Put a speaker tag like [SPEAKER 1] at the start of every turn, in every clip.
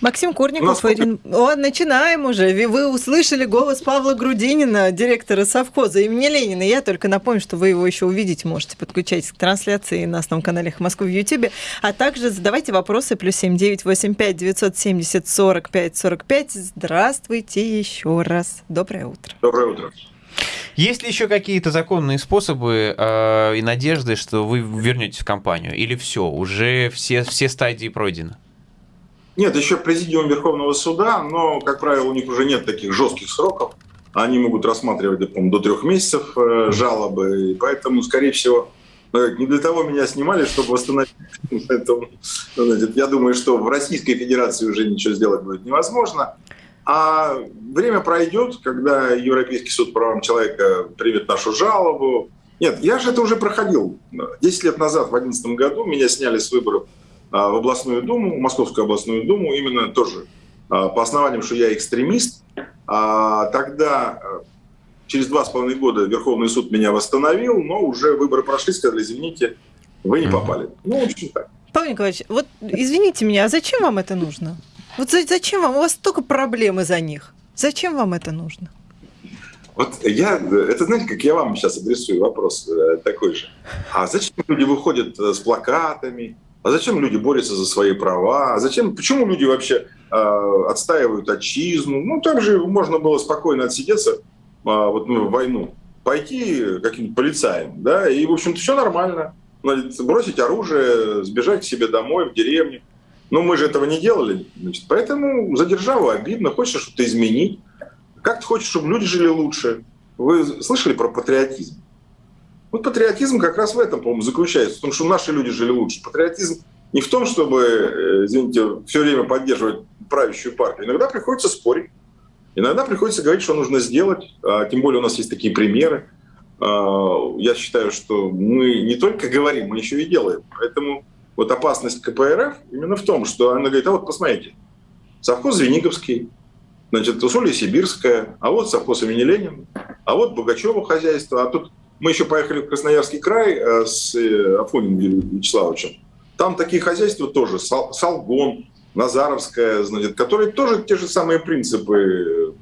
[SPEAKER 1] Максим Курников, нас... Ирин... О, начинаем уже. Вы услышали голос Павла Грудинина, директора совхоза имени Ленина. Я только напомню, что вы его еще увидеть можете. Подключайтесь к трансляции на основном канале Москвы в Ютьюбе. А также задавайте вопросы. Плюс семь девять восемь пять девятьсот семьдесят сорок пять сорок пять. Здравствуйте еще раз. Доброе утро.
[SPEAKER 2] Доброе утро.
[SPEAKER 3] Есть ли еще какие-то законные способы э, и надежды, что вы вернетесь в компанию? Или все, уже все, все стадии пройдены?
[SPEAKER 2] Нет, еще президиум Верховного суда, но, как правило, у них уже нет таких жестких сроков. Они могут рассматривать до трех месяцев э, жалобы, и поэтому, скорее всего, э, не для того меня снимали, чтобы восстановить. Значит, я думаю, что в Российской Федерации уже ничего сделать будет невозможно. А время пройдет, когда Европейский суд по правам человека примет нашу жалобу. Нет, я же это уже проходил. Десять лет назад, в 2011 году, меня сняли с выборов в областную думу, Московскую областную думу, именно тоже а, по основаниям, что я экстремист. А тогда через два с половиной года Верховный суд меня восстановил, но уже выборы прошли, сказали, извините, вы не попали. Ну, в общем так.
[SPEAKER 1] Павел Николаевич, вот извините меня, а зачем вам это нужно? Вот зачем вам? У вас столько проблем из-за них. Зачем вам это нужно?
[SPEAKER 2] Вот я, это знаете, как я вам сейчас адресую вопрос э, такой же. А зачем люди выходят э, с плакатами, а зачем люди борются за свои права? А зачем, почему люди вообще э, отстаивают отчизну? Ну, там же можно было спокойно отсидеться э, вот, ну, в войну, пойти каким-то полицаем, да, и, в общем-то, все нормально. Бросить оружие, сбежать к себе домой, в деревню. Но мы же этого не делали, значит, поэтому за державу обидно, хочется что-то изменить. Как ты хочешь, чтобы люди жили лучше? Вы слышали про патриотизм? Вот патриотизм как раз в этом, по-моему, заключается, в том, что наши люди жили лучше. Патриотизм не в том, чтобы, э, извините, все время поддерживать правящую партию. Иногда приходится спорить. Иногда приходится говорить, что нужно сделать. А, тем более у нас есть такие примеры. А, я считаю, что мы не только говорим, мы еще и делаем. Поэтому вот опасность КПРФ именно в том, что она говорит, а вот посмотрите, совхоз Звениговский, значит, Усолье Сибирское, а вот совхоз имени Ленина, а вот Богачева хозяйство, а тут мы еще поехали в Красноярский край э, с э, Афониным Вячеславовичем. Там такие хозяйства тоже, Салгон, Назаровская, значит, которые тоже те же самые принципы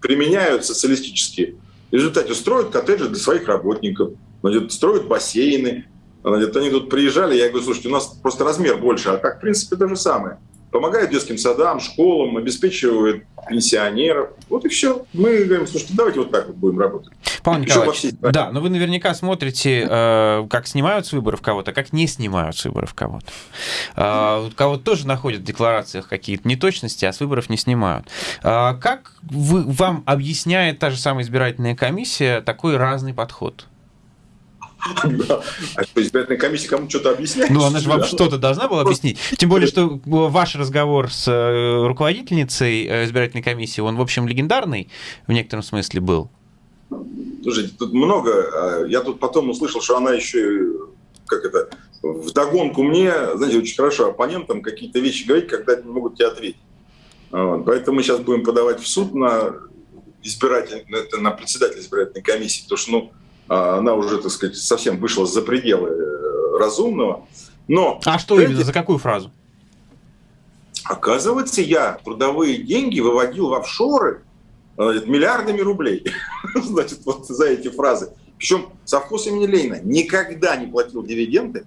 [SPEAKER 2] применяют социалистические. В результате строят коттеджи для своих работников, значит, строят бассейны. Значит, они тут приезжали, я говорю, слушайте, у нас просто размер больше, а так, в принципе, то же самое помогает детским садам, школам, обеспечивает пенсионеров. Вот и все. Мы говорим, слушайте, давайте вот так вот будем работать.
[SPEAKER 3] Павел Николаевич, да, но вы наверняка смотрите, э, как снимают с выборов кого-то, как не снимают с выборов кого-то. Э, кого-то тоже находят в декларациях какие-то неточности, а с выборов не снимают. Э, как вы, вам объясняет та же самая избирательная комиссия такой разный подход?
[SPEAKER 2] А что, избирательная комиссия кому что-то объясняет?
[SPEAKER 3] Ну, она же вам что-то должна была объяснить. Тем более, что ваш разговор с э, руководительницей э, избирательной комиссии, он, в общем, легендарный в некотором смысле был.
[SPEAKER 2] Слушайте, тут много. А я тут потом услышал, что она еще, как это, в догонку мне, знаете, очень хорошо оппонентам какие-то вещи говорить, когда они не могут тебе ответить. Вот. Поэтому мы сейчас будем подавать в суд на избиратель, на председателя избирательной комиссии, потому что, ну, а, она уже, так сказать, совсем вышла за пределы э, разумного. Но
[SPEAKER 3] а что именно, за какую фразу?
[SPEAKER 2] Оказывается, я трудовые деньги выводил в офшоры миллиардами рублей. Значит, вот за эти фразы. Причем совхоз имени Ленина никогда не платил дивиденды,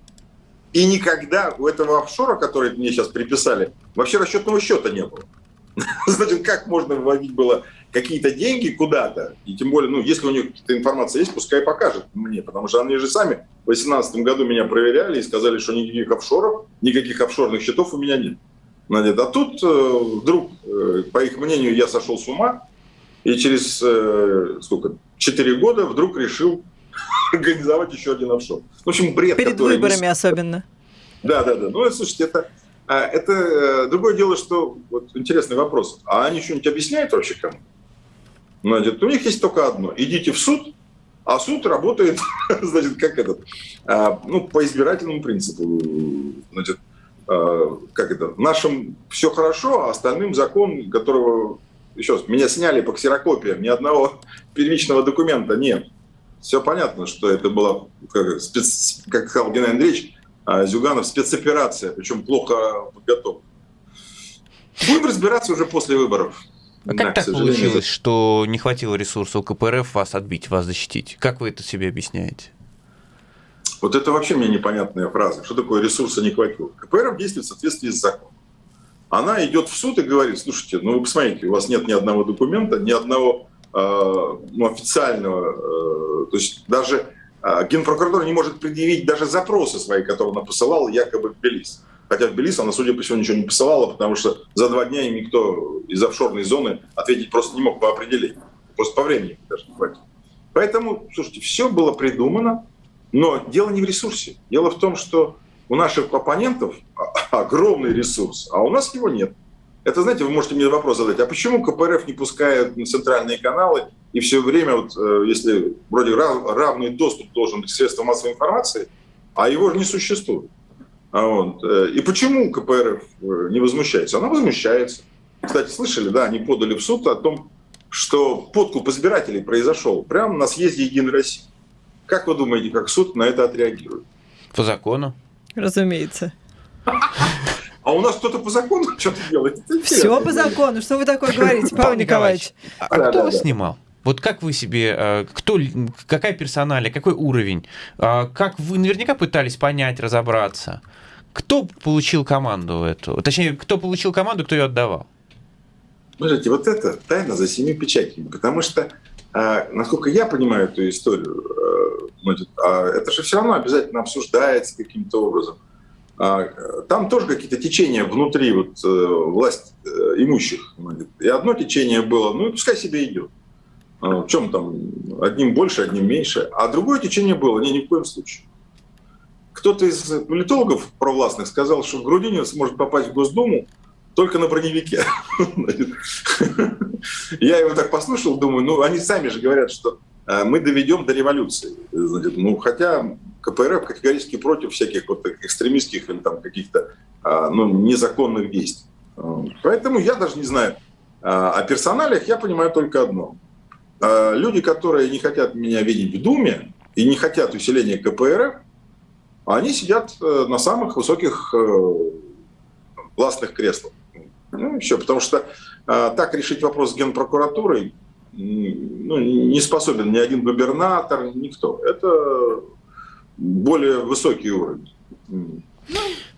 [SPEAKER 2] и никогда у этого офшора, который мне сейчас приписали, вообще расчетного счета не было. Значит, как можно выводить было какие-то деньги куда-то, и тем более, ну, если у них какая-то информация есть, пускай покажет мне, потому что они же сами в 2018 году меня проверяли и сказали, что никаких офшоров, никаких офшорных счетов у меня нет. А тут э, вдруг, э, по их мнению, я сошел с ума, и через э, сколько, 4 года вдруг решил организовать еще один офшор.
[SPEAKER 1] В общем, бред. Перед выборами не... особенно.
[SPEAKER 2] Да, да, да. Ну, слушайте, это, а, это другое дело, что вот интересный вопрос. А они что-нибудь объясняют вообще кому? Значит, у них есть только одно. Идите в суд, а суд работает, значит, как этот, а, ну, по избирательному принципу. Значит, а, как это, нашим все хорошо, а остальным закон, которого, еще раз, меня сняли по ксерокопиям, ни одного первичного документа нет. Все понятно, что это была, как, спец, как сказал Геннадий Андреевич, а, Зюганов, спецоперация, причем плохо подготовлена. Будем разбираться уже после выборов.
[SPEAKER 3] А как да, так получилось, что не хватило ресурсов КПРФ вас отбить, вас защитить? Как вы это себе объясняете?
[SPEAKER 2] Вот это вообще мне непонятная фраза. Что такое ресурса не хватило? КПРФ действует в соответствии с законом. Она идет в суд и говорит, слушайте, ну вы посмотрите, у вас нет ни одного документа, ни одного э, ну, официального, э, то есть даже э, Генпрокуратура не может предъявить даже запросы свои, которые она посылала якобы в Тбилиси. Хотя в Тбилиси она, судя по всему, ничего не посылала, потому что за два дня им никто из офшорной зоны ответить просто не мог по определению. Просто по времени даже не хватит. Поэтому, слушайте, все было придумано, но дело не в ресурсе. Дело в том, что у наших оппонентов огромный ресурс, а у нас его нет. Это, знаете, вы можете мне вопрос задать, а почему КПРФ не пускает на центральные каналы и все время, вот, э, если вроде равный доступ должен быть к средствам массовой информации, а его же не существует. А вот. Э, и почему КПРФ э, не возмущается? Она возмущается. Кстати, слышали, да, они подали в суд о том, что подкуп избирателей произошел прямо на съезде Единой России. Как вы думаете, как суд на это отреагирует?
[SPEAKER 3] По закону.
[SPEAKER 1] Разумеется.
[SPEAKER 2] А у нас кто-то по закону что-то делает.
[SPEAKER 1] Все по закону. Что вы такое говорите, Павел Николаевич?
[SPEAKER 3] А кто вас снимал? Вот как вы себе, э, кто, какая персоналия, какой уровень? А как вы наверняка пытались понять, разобраться? Кто получил команду эту? Точнее, кто получил команду, кто ее отдавал?
[SPEAKER 2] Смотрите, вот это тайна за семи печатями. Потому что, а, насколько я понимаю эту историю, э, а, это же все равно обязательно обсуждается каким-то образом. Там тоже какие-то течения внутри вот, э, власть имущих. И одно течение было, ну и пускай себе идет. А, в чем там, одним больше, одним меньше. А другое течение было, не, ни в коем случае. Кто-то из политологов провластных сказал, что Грудинин сможет попасть в Госдуму только на броневике. Я его так послушал, думаю, ну они сами же говорят, что э, мы доведем до революции. ну, хотя КПРФ категорически против всяких вот экстремистских или там каких-то а, ну, незаконных действий. Поэтому я даже не знаю. А, о персоналиях я понимаю только одно. А, люди, которые не хотят меня видеть в Думе и не хотят усиления КПРФ, они сидят э, на самых высоких э, властных креслах. Ну, все, потому что так решить вопрос с генпрокуратурой ну, не способен ни один губернатор, никто. Это более высокий уровень.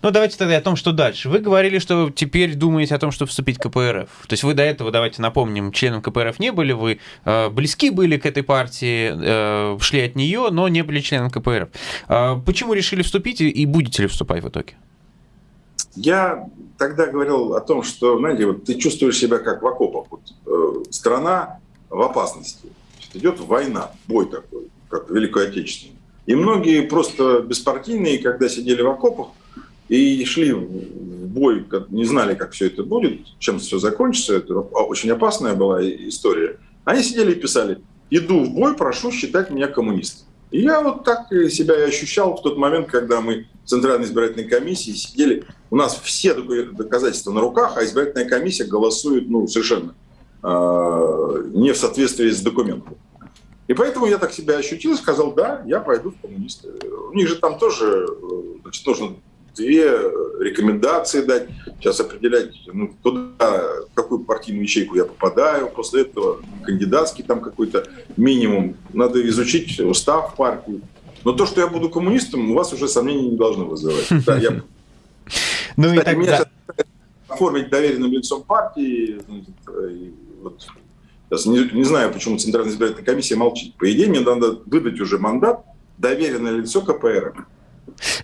[SPEAKER 3] Ну, давайте тогда о том, что дальше. Вы говорили, что теперь думаете о том, чтобы вступить в КПРФ. То есть вы до этого, давайте напомним, членом КПРФ не были, вы э, близки были к этой партии, э, шли от нее, но не были членом КПРФ. Э, почему решили вступить и будете ли вступать в итоге?
[SPEAKER 2] Я тогда говорил о том, что, знаете, вот ты чувствуешь себя как в окопах. Вот, э, страна в опасности. Идет война, бой такой, как Великой Отечественной. И многие просто беспартийные, когда сидели в окопах, и шли в бой, не знали, как все это будет, чем все закончится. Это очень опасная была история. Они сидели и писали, иду в бой, прошу считать меня коммунистом. И я вот так себя и ощущал в тот момент, когда мы в Центральной избирательной комиссии сидели. У нас все доказательства на руках, а избирательная комиссия голосует ну, совершенно э, не в соответствии с документом. И поэтому я так себя ощутил и сказал, да, я пойду в коммунисты. У них же там тоже значит, нужно две рекомендации дать, сейчас определять, ну, куда, в какую партийную ячейку я попадаю, после этого кандидатский там какой-то минимум, надо изучить устав партии. Но то, что я буду коммунистом, у вас уже сомнений не должно вызывать. Да, я... Ну и тогда... меня оформить доверенным лицом партии, вот, сейчас не, не знаю, почему Центральная избирательная комиссия молчит. По идее, мне надо выдать уже мандат доверенное лицо КПР.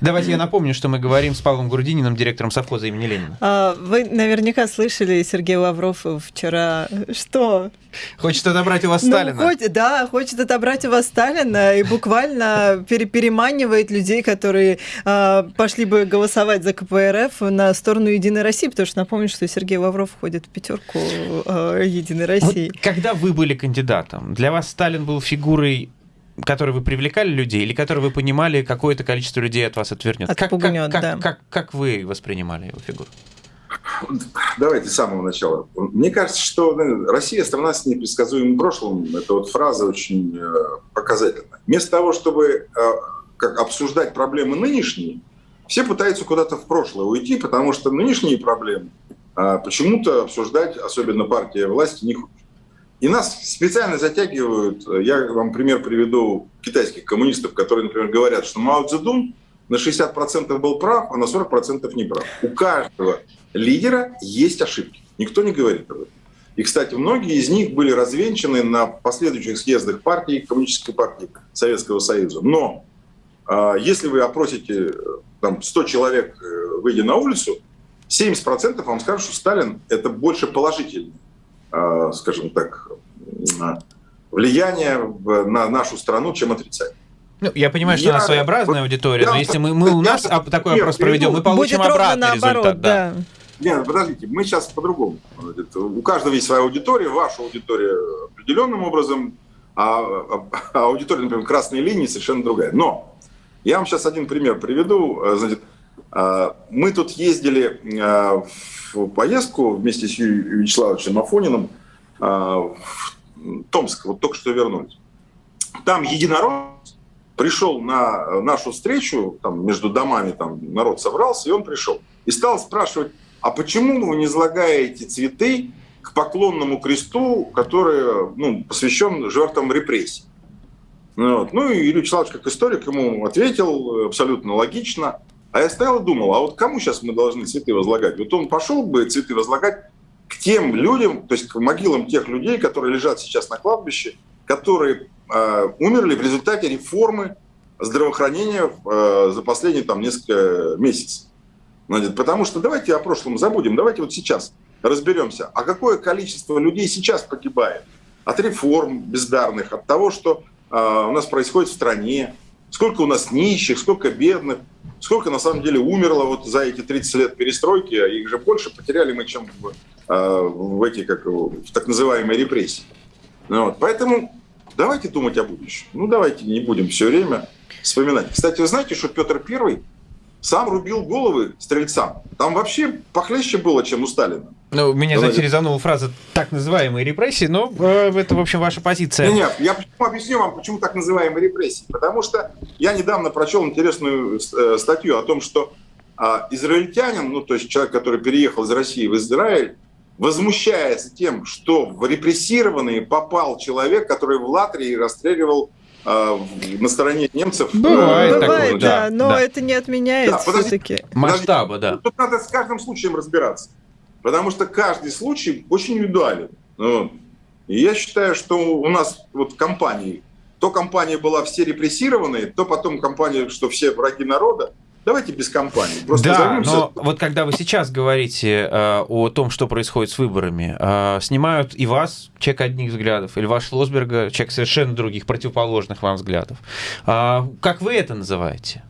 [SPEAKER 3] Давайте я напомню, что мы говорим с Павлом Грудининым, директором совхоза имени Ленина.
[SPEAKER 1] А, вы наверняка слышали, Сергей Лавров вчера, что?
[SPEAKER 3] Хочет отобрать у вас ну, Сталина.
[SPEAKER 1] Хоть, да, хочет отобрать у вас Сталина и буквально переманивает людей, которые а, пошли бы голосовать за КПРФ на сторону Единой России, потому что напомню, что Сергей Лавров входит в пятерку а, Единой России.
[SPEAKER 3] Вот когда вы были кандидатом, для вас Сталин был фигурой которые вы привлекали людей, или которые вы понимали, какое-то количество людей от вас отвернет?
[SPEAKER 1] Отпугнет,
[SPEAKER 3] как, как,
[SPEAKER 1] да.
[SPEAKER 3] как, как, как вы воспринимали его фигуру?
[SPEAKER 2] Давайте с самого начала. Мне кажется, что ну, Россия страна с непредсказуемым прошлым. Это вот фраза очень э, показательная. Вместо того, чтобы э, как обсуждать проблемы нынешние, все пытаются куда-то в прошлое уйти, потому что нынешние проблемы а почему-то обсуждать, особенно партия власти, не. И нас специально затягивают, я вам пример приведу китайских коммунистов, которые, например, говорят, что Мао Цзэдун на 60% был прав, а на 40% не прав. У каждого лидера есть ошибки. Никто не говорит об этом. И, кстати, многие из них были развенчаны на последующих съездах партии, Коммунистической партии Советского Союза. Но э, если вы опросите там, 100 человек, э, выйдя на улицу, 70% вам скажут, что Сталин – это больше положительный, э, скажем так, влияние на нашу страну, чем отрицательное.
[SPEAKER 3] Ну, я понимаю, что я, у нас своеобразная аудитория, я, но если мы, мы у нас я, такой опрос проведем, мы получим обратный результат. Да.
[SPEAKER 2] да. Нет, подождите, мы сейчас по-другому. У каждого есть своя аудитория, ваша аудитория определенным образом, а, а, а аудитория, например, красной линии совершенно другая. Но я вам сейчас один пример приведу. Значит, а, мы тут ездили а, в поездку вместе с Юрием Вячеславовичем Афониным в Томск, вот только что вернулись. Там единорог пришел на нашу встречу, там между домами там народ собрался, и он пришел. И стал спрашивать, а почему вы не излагаете цветы к поклонному кресту, который ну, посвящен жертвам репрессий? Ну вот. Ну и Юрий Вячеславович, как историк, ему ответил абсолютно логично. А я стоял и думал, а вот кому сейчас мы должны цветы возлагать? Вот он пошел бы цветы возлагать к тем людям, то есть к могилам тех людей, которые лежат сейчас на кладбище, которые э, умерли в результате реформы здравоохранения э, за последние там, несколько месяцев. Значит, потому что давайте о прошлом забудем, давайте вот сейчас разберемся, а какое количество людей сейчас погибает от реформ бездарных, от того, что э, у нас происходит в стране, сколько у нас нищих, сколько бедных, сколько на самом деле умерло вот за эти 30 лет перестройки, а их же больше потеряли мы, чем в, э, в эти как, в так называемые репрессии. Ну, вот. Поэтому давайте думать о будущем. Ну давайте не будем все время вспоминать. Кстати, вы знаете, что Петр Первый сам рубил головы стрельцам. Там вообще похлеще было, чем у Сталина.
[SPEAKER 3] Ну, меня, знаете, резанула фраза «так называемые репрессии», но э, это, в общем, ваша позиция.
[SPEAKER 2] Нет, нет, я почему, объясню вам, почему так называемые репрессии. Потому что я недавно прочел интересную э, статью о том, что э, израильтянин, ну, то есть человек, который переехал из России в Израиль, возмущается тем, что в репрессированные попал человек, который в Латвии расстреливал а, на стороне немцев.
[SPEAKER 1] Бывает, Бывает такое, да, да, но да. это не отменяет да, все-таки.
[SPEAKER 3] Масштаба, да.
[SPEAKER 2] Тут надо с каждым случаем разбираться, потому что каждый случай очень индивидуален. Ну, и я считаю, что у нас вот компании, то компания была все репрессированные, то потом компания, что все враги народа, Давайте без компании.
[SPEAKER 3] Просто да, займемся... но вот когда вы сейчас говорите э, о том, что происходит с выборами, э, снимают и вас, человек одних взглядов, или ваш Шлосберга, человек совершенно других, противоположных вам взглядов. Э, как вы это называете?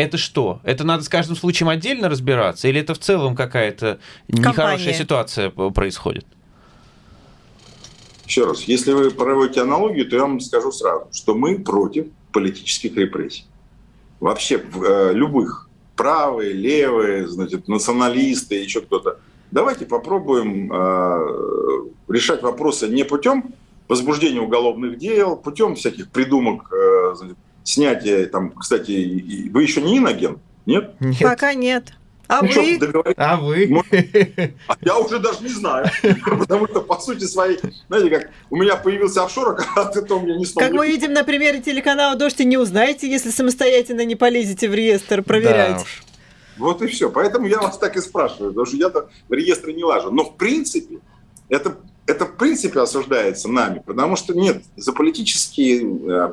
[SPEAKER 3] Это что? Это надо с каждым случаем отдельно разбираться? Или это в целом какая-то нехорошая ситуация происходит?
[SPEAKER 2] Еще раз, если вы проводите аналогию, то я вам скажу сразу, что мы против политических репрессий вообще э, любых, правые, левые, значит, националисты, еще кто-то. Давайте попробуем э, решать вопросы не путем возбуждения уголовных дел, путем всяких придумок, э, значит, снятия, там, кстати, вы еще не иногент, нет?
[SPEAKER 1] Нет. Пока нет. А ну, вы? Что,
[SPEAKER 3] а вы?
[SPEAKER 2] А я уже даже не знаю. Потому что, по сути своей, знаете, как у меня появился офшор, а то у меня не
[SPEAKER 1] стал. Как мы видим на примере телеканала «Дождь», и не узнаете, если самостоятельно не полезете в реестр проверять. Да
[SPEAKER 2] Вот и все. Поэтому я вас так и спрашиваю, потому что я-то в реестры не лажу. Но в принципе, это, это в принципе осуждается нами, потому что нет, за политические, э,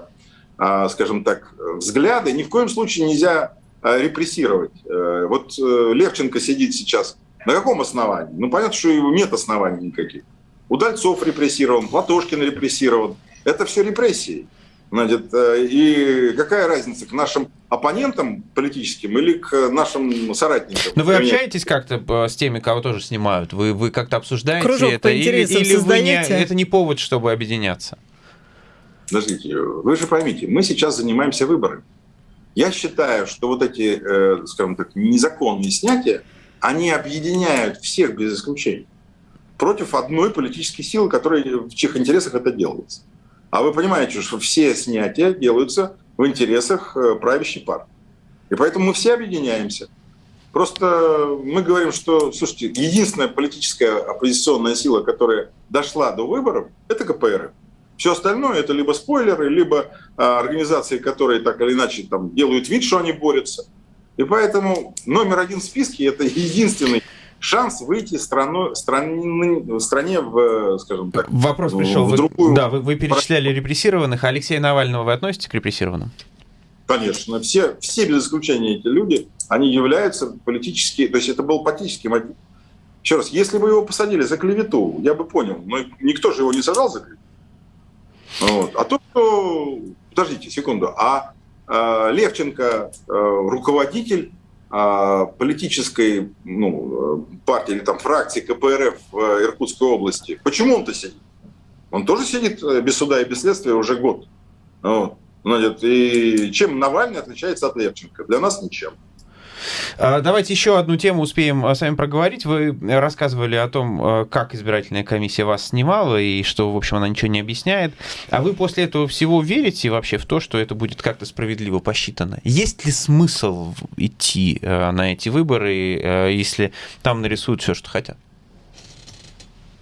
[SPEAKER 2] скажем так, взгляды ни в коем случае нельзя Э, репрессировать. Э, вот э, Левченко сидит сейчас. На каком основании? Ну, понятно, что его нет оснований никаких. Удальцов репрессирован, Платошкин репрессирован. Это все репрессии. Значит, и какая разница к нашим оппонентам политическим или к нашим соратникам?
[SPEAKER 3] Но вы общаетесь как-то с теми, кого тоже снимают? Вы, вы как-то обсуждаете Кружок это? Или, или вы не, это не повод, чтобы объединяться?
[SPEAKER 2] Подождите, вы же поймите, мы сейчас занимаемся выборами. Я считаю, что вот эти, э, скажем так, незаконные снятия, они объединяют всех без исключения против одной политической силы, которая, в чьих интересах это делается. А вы понимаете, что все снятия делаются в интересах э, правящей партии. И поэтому мы все объединяемся. Просто мы говорим, что, слушайте, единственная политическая оппозиционная сила, которая дошла до выборов, это КПРФ. Все остальное это либо спойлеры, либо а, организации, которые так или иначе там, делают вид, что они борются. И поэтому номер один в списке это единственный шанс выйти страну, страны, стране в, скажем так,
[SPEAKER 3] Вопрос пришел. В другую... Да, вы, вы перечисляли репрессированных. Алексея Навального вы относите к репрессированным?
[SPEAKER 2] Конечно. Все, все без исключения эти люди, они являются политически... То есть это был политический мотив. Еще раз, если бы его посадили за клевету, я бы понял. Но никто же его не сажал за клевету. Вот. А то, что... Подождите секунду. А э, Левченко, э, руководитель э, политической ну, партии или там фракции КПРФ в Иркутской области, почему он-то сидит? Он тоже сидит без суда и без следствия уже год. Вот. Значит, и чем Навальный отличается от Левченко? Для нас ничем.
[SPEAKER 3] А, давайте еще одну тему успеем а, с вами проговорить. Вы рассказывали о том, а, как избирательная комиссия вас снимала и что, в общем, она ничего не объясняет. А вы после этого всего верите вообще в то, что это будет как-то справедливо посчитано? Есть ли смысл идти на эти выборы, если там нарисуют все, что хотят?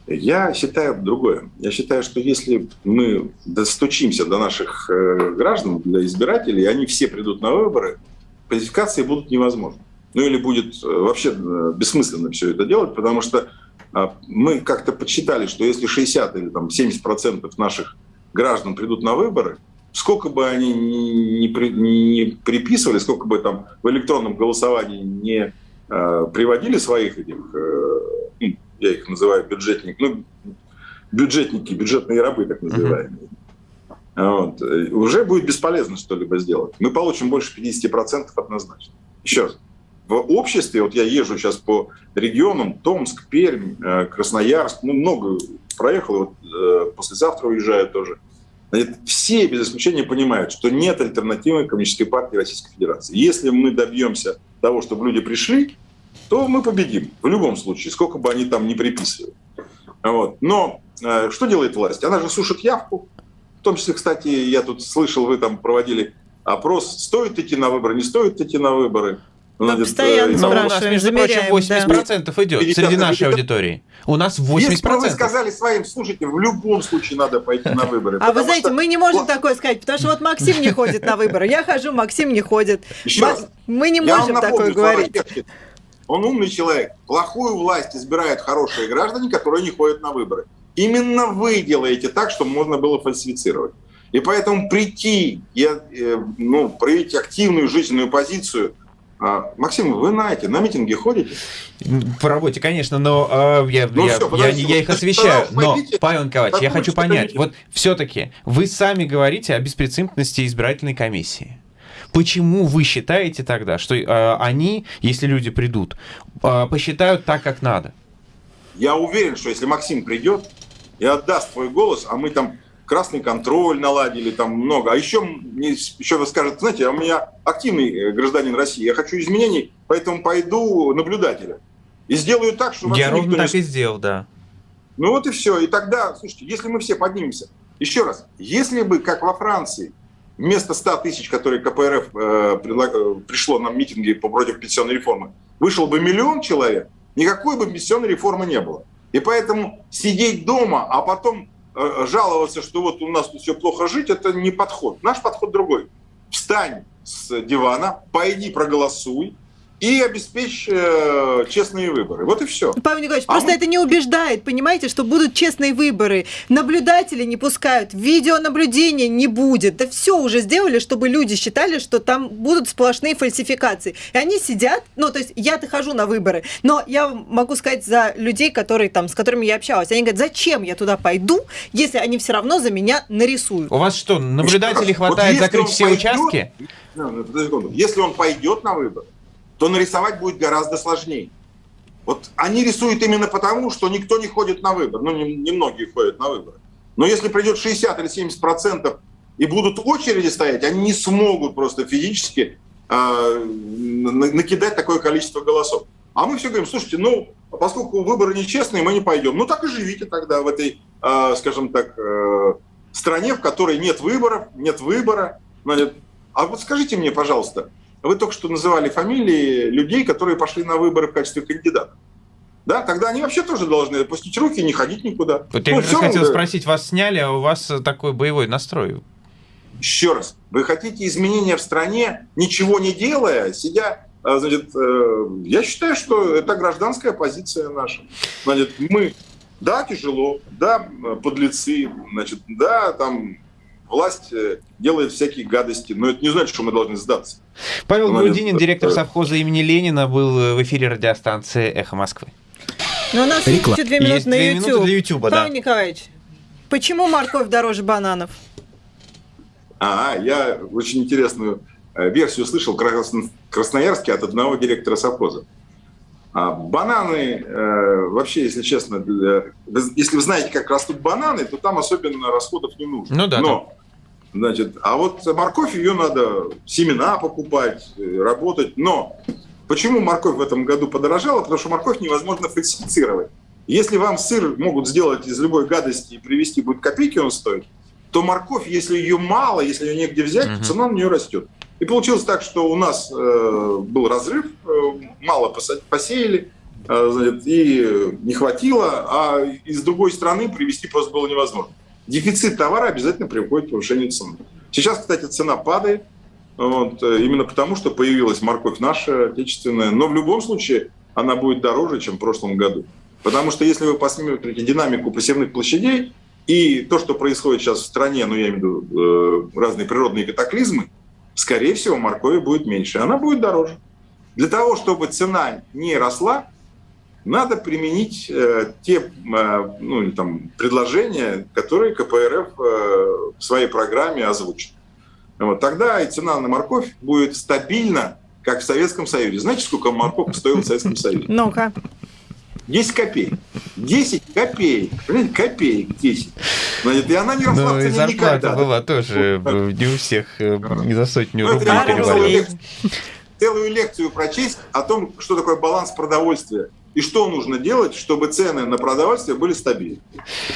[SPEAKER 2] Я считаю другое. Я считаю, что если мы достучимся до наших э, граждан, для избирателей, они все придут на выборы, фальсификации будут невозможны. Ну или будет э, вообще э, бессмысленно все это делать, потому что а, мы как-то подсчитали, что если 60 или там, 70 процентов наших граждан придут на выборы, сколько бы они ни, ни, ни приписывали, сколько бы там в электронном голосовании не э, приводили своих этих э, я их называю бюджетник, ну, бюджетники, бюджетные рабы, так называемые. Вот. Уже будет бесполезно что-либо сделать. Мы получим больше 50% однозначно. Еще раз. В обществе, вот я езжу сейчас по регионам, Томск, Пермь, э, Красноярск, ну, много проехал, вот э, послезавтра уезжаю тоже. Все без исключения понимают, что нет альтернативы Коммунистической партии Российской Федерации. Если мы добьемся того, чтобы люди пришли, то мы победим в любом случае, сколько бы они там ни приписывали. Вот. Но э, что делает власть? Она же сушит явку. В том числе, кстати, я тут слышал, вы там проводили опрос, стоит идти на выборы, не стоит идти на выборы.
[SPEAKER 1] Ну, Значит, постоянно э, спрашиваем, у нас,
[SPEAKER 3] между прочим, 80% да. идет среди нашей аудитории. У нас 80%. Если
[SPEAKER 2] вы сказали своим, слушайте, в любом случае надо пойти на выборы.
[SPEAKER 1] А вы знаете, что... мы не можем такое сказать, потому что вот Максим не ходит на выборы. Я хожу, Максим не ходит. Мы не можем такое говорить.
[SPEAKER 2] Он умный человек. Плохую власть избирают хорошие граждане, которые не ходят на выборы. Именно вы делаете так, чтобы можно было фальсифицировать. И поэтому прийти, и, э, ну, проявить активную жизненную позицию – а, Максим, вы знаете, на митинги ходите?
[SPEAKER 3] По работе, конечно, но э, я, ну, я, все, я, я их освещаю. Но, Павел Николаевич, я хочу понять, вот все-таки вы сами говорите о беспрецедентности избирательной комиссии. Почему вы считаете тогда, что э, они, если люди придут, э, посчитают так, как надо?
[SPEAKER 2] Я уверен, что если Максим придет и отдаст свой голос, а мы там красный контроль наладили, там много. А еще, еще вы скажете, знаете, а у меня активный э, гражданин России, я хочу изменений, поэтому пойду наблюдателем. И сделаю так, что...
[SPEAKER 3] Я ровно так не... и сделал, да.
[SPEAKER 2] Ну вот и все. И тогда, слушайте, если мы все поднимемся, еще раз, если бы, как во Франции, вместо 100 тысяч, которые КПРФ э. Э, пришло на митинги против пенсионной реформы, вышел бы миллион человек, никакой бы пенсионной реформы не было. И поэтому сидеть дома, а потом э, жаловаться, что вот у нас тут все плохо жить, это не подход. Наш подход другой. Встань с дивана, пойди проголосуй, и обеспечь э, честные выборы. Вот и все.
[SPEAKER 1] Павел Николаевич, а просто мы... это не убеждает, понимаете, что будут честные выборы. Наблюдатели не пускают, видеонаблюдения не будет. Да все уже сделали, чтобы люди считали, что там будут сплошные фальсификации. И они сидят, ну, то есть я-то хожу на выборы, но я могу сказать за людей, которые там, с которыми я общалась, они говорят, зачем я туда пойду, если они все равно за меня нарисуют.
[SPEAKER 3] У вас что, наблюдателей хватает вот закрыть все пойдет, участки?
[SPEAKER 2] Если он пойдет на выборы, то нарисовать будет гораздо сложнее. Вот они рисуют именно потому, что никто не ходит на выбор. Ну, немногие не ходят на выборы. Но если придет 60 или 70 процентов и будут очереди стоять, они не смогут просто физически э, накидать такое количество голосов. А мы все говорим, слушайте, ну, поскольку выборы нечестные, мы не пойдем. Ну, так и живите тогда в этой, э, скажем так, э, стране, в которой нет выборов, нет выбора. А вот скажите мне, пожалуйста, вы только что называли фамилии людей, которые пошли на выборы в качестве кандидатов. Да, тогда они вообще тоже должны опустить руки и не ходить никуда.
[SPEAKER 3] Вот я ну, все, хотел спросить, вас сняли, а у вас такой боевой настрой.
[SPEAKER 2] Еще раз, вы хотите изменения в стране, ничего не делая, сидя а, Значит, э, я считаю, что это гражданская позиция наша. Значит, мы, да, тяжело, да, подлецы, значит, да, там власть э, делает всякие гадости, но это не значит, что мы должны сдаться.
[SPEAKER 3] Павел Значит, Грудинин, директор совхоза имени Ленина, был в эфире радиостанции «Эхо Москвы».
[SPEAKER 1] Но у нас Реклам. есть две минуты есть на две
[SPEAKER 3] YouTube. Минуты для YouTube,
[SPEAKER 1] Павел да. Николаевич, почему морковь дороже бананов?
[SPEAKER 2] А, я очень интересную э, версию слышал в Красноярске от одного директора совхоза. А бананы, э, вообще, если честно, для, если вы знаете, как растут бананы, то там особенно расходов не нужно.
[SPEAKER 3] Ну да.
[SPEAKER 2] Но, да. значит, а вот морковь, ее надо семена покупать, э, работать. Но почему морковь в этом году подорожала? Потому что морковь невозможно фальсифицировать. Если вам сыр могут сделать из любой гадости и привезти будет копейки он стоит, то морковь, если ее мало, если ее негде взять, угу. цена на нее растет. И получилось так, что у нас э, был разрыв, э, мало посеяли, э, значит, и не хватило, а из другой страны привезти просто было невозможно. Дефицит товара обязательно приводит к повышению цены. Сейчас, кстати, цена падает, вот, э, именно потому, что появилась морковь наша, отечественная. Но в любом случае она будет дороже, чем в прошлом году. Потому что если вы посмотрите динамику посевных площадей и то, что происходит сейчас в стране, ну я имею в виду э, разные природные катаклизмы, скорее всего, моркови будет меньше, она будет дороже. Для того, чтобы цена не росла, надо применить э, те э, ну, там, предложения, которые КПРФ э, в своей программе озвучит. Вот, тогда и цена на морковь будет стабильна, как в Советском Союзе. Знаете, сколько морковь стоила в Советском Союзе?
[SPEAKER 1] Ну-ка.
[SPEAKER 2] 10 копеек. 10 копеек. Понимаете, копеек 10. Значит, и она не росла ну, в цене никогда.
[SPEAKER 3] была тоже не у всех э, не за сотню ну, рублей перевалила.
[SPEAKER 2] Целую лекцию прочесть о том, что такое баланс продовольствия и что нужно делать, чтобы цены на продовольствие были стабильны.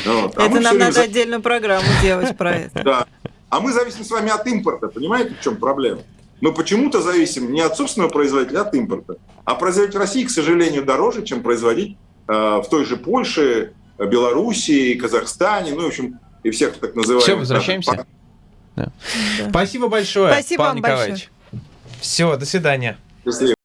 [SPEAKER 1] Вот. А это нам надо за... отдельную программу делать про это.
[SPEAKER 2] Да. А мы зависим с вами от импорта. Понимаете, в чем проблема? Мы почему-то зависим не от собственного производителя, а от импорта. А производить в России, к сожалению, дороже, чем производить э, в той же Польше, Белоруссии, Казахстане, ну, в общем, и всех так называемых.
[SPEAKER 3] Все, возвращаемся. Да. Да. Спасибо большое,
[SPEAKER 1] Спасибо
[SPEAKER 3] Павел Николаевич. Большое. Все, до свидания.
[SPEAKER 2] Счастливо.